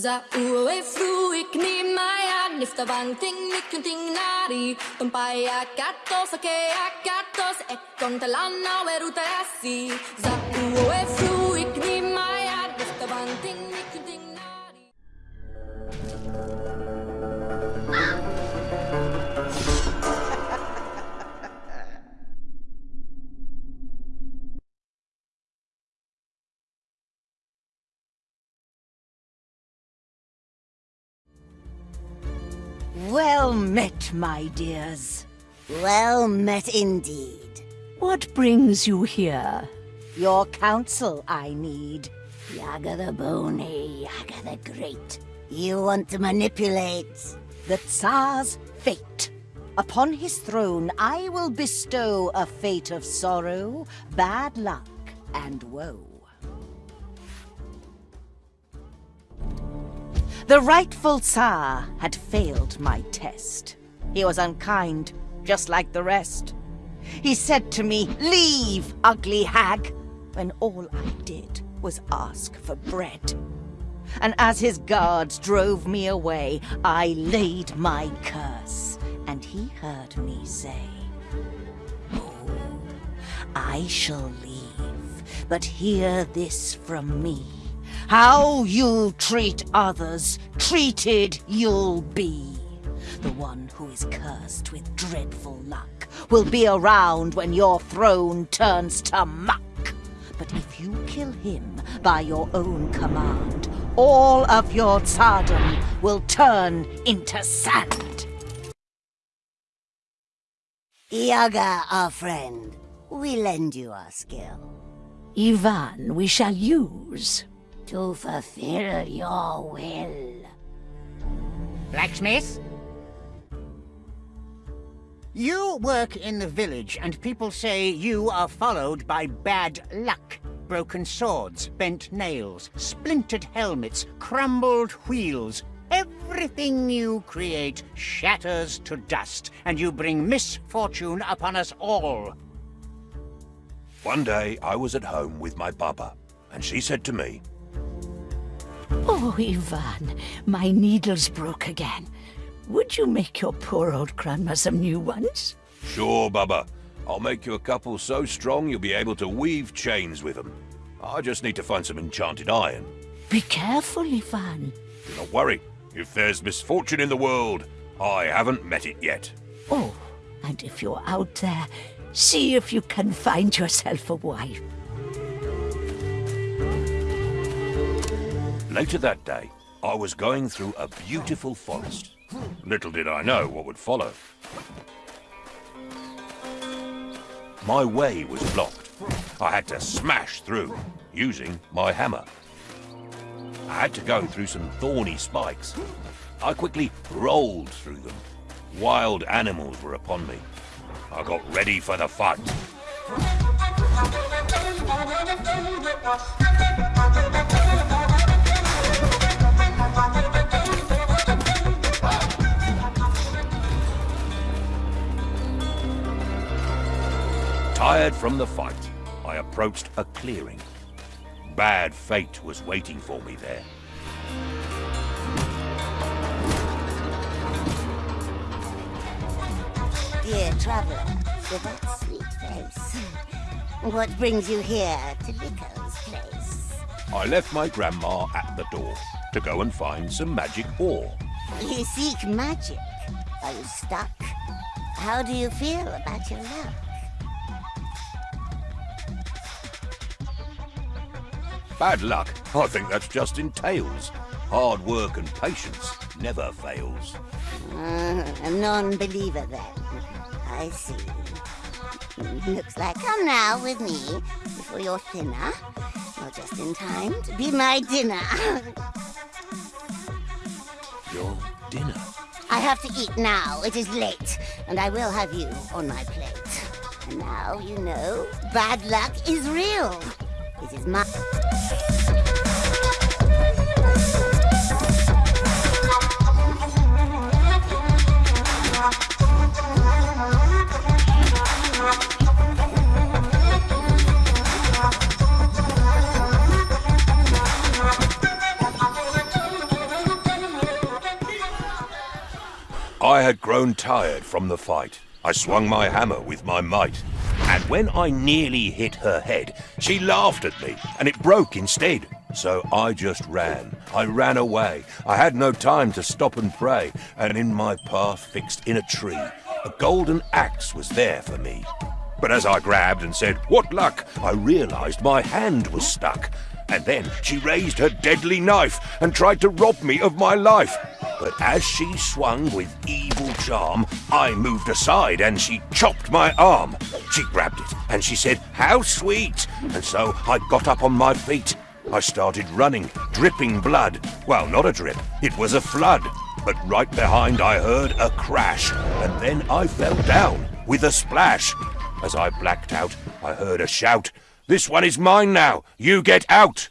Za ue fruik ni maya nifta van ting nikun ting nari. Tumpaya katos ake akatos e kontalana weruta Za ue fruik Well met, my dears. Well met indeed. What brings you here? Your counsel I need. Yaga the Bony, Yaga the Great. You want to manipulate? The Tsar's fate. Upon his throne I will bestow a fate of sorrow, bad luck, and woe. The rightful Tsar had failed my test. He was unkind, just like the rest. He said to me, Leave, ugly hag, when all I did was ask for bread. And as his guards drove me away, I laid my curse, and he heard me say, Oh, I shall leave, but hear this from me. How you treat others, treated you'll be. The one who is cursed with dreadful luck will be around when your throne turns to muck. But if you kill him by your own command, all of your tsardom will turn into sand. Yaga, our friend, we lend you our skill. Ivan, we shall use. To fulfill your will. Blacksmith? You work in the village, and people say you are followed by bad luck. Broken swords, bent nails, splintered helmets, crumbled wheels. Everything you create shatters to dust, and you bring misfortune upon us all. One day I was at home with my baba, and she said to me, Oh, Ivan, my needles broke again. Would you make your poor old grandma some new ones? Sure, Baba. I'll make you a couple so strong you'll be able to weave chains with them. I just need to find some enchanted iron. Be careful, Ivan. Do not worry. If there's misfortune in the world, I haven't met it yet. Oh, and if you're out there, see if you can find yourself a wife. Later that day, I was going through a beautiful forest. Little did I know what would follow. My way was blocked. I had to smash through, using my hammer. I had to go through some thorny spikes. I quickly rolled through them. Wild animals were upon me. I got ready for the fight. Tired from the fight, I approached a clearing. Bad fate was waiting for me there. Dear traveler, with that sweet face. What brings you here to Vico's place? I left my grandma at the door to go and find some magic ore. You seek magic. Are you stuck? How do you feel about your luck? Bad luck? I think that's just in tales. Hard work and patience never fails. Uh, a non-believer then. I see. Looks like come now with me before you're thinner. You're just in time to be my dinner. Your dinner? I have to eat now. It is late, and I will have you on my plate. And now you know bad luck is real. This is my... I had grown tired from the fight. I swung my hammer with my might. And when I nearly hit her head, she laughed at me, and it broke instead. So I just ran. I ran away. I had no time to stop and pray, and in my path fixed in a tree, a golden axe was there for me. But as I grabbed and said, What luck? I realized my hand was stuck. And then she raised her deadly knife and tried to rob me of my life. But as she swung with evil charm, I moved aside and she chopped my arm. She grabbed it and she said, How sweet! And so I got up on my feet. I started running, dripping blood. Well, not a drip, it was a flood. But right behind I heard a crash, and then I fell down with a splash. As I blacked out, I heard a shout. This one is mine now. You get out.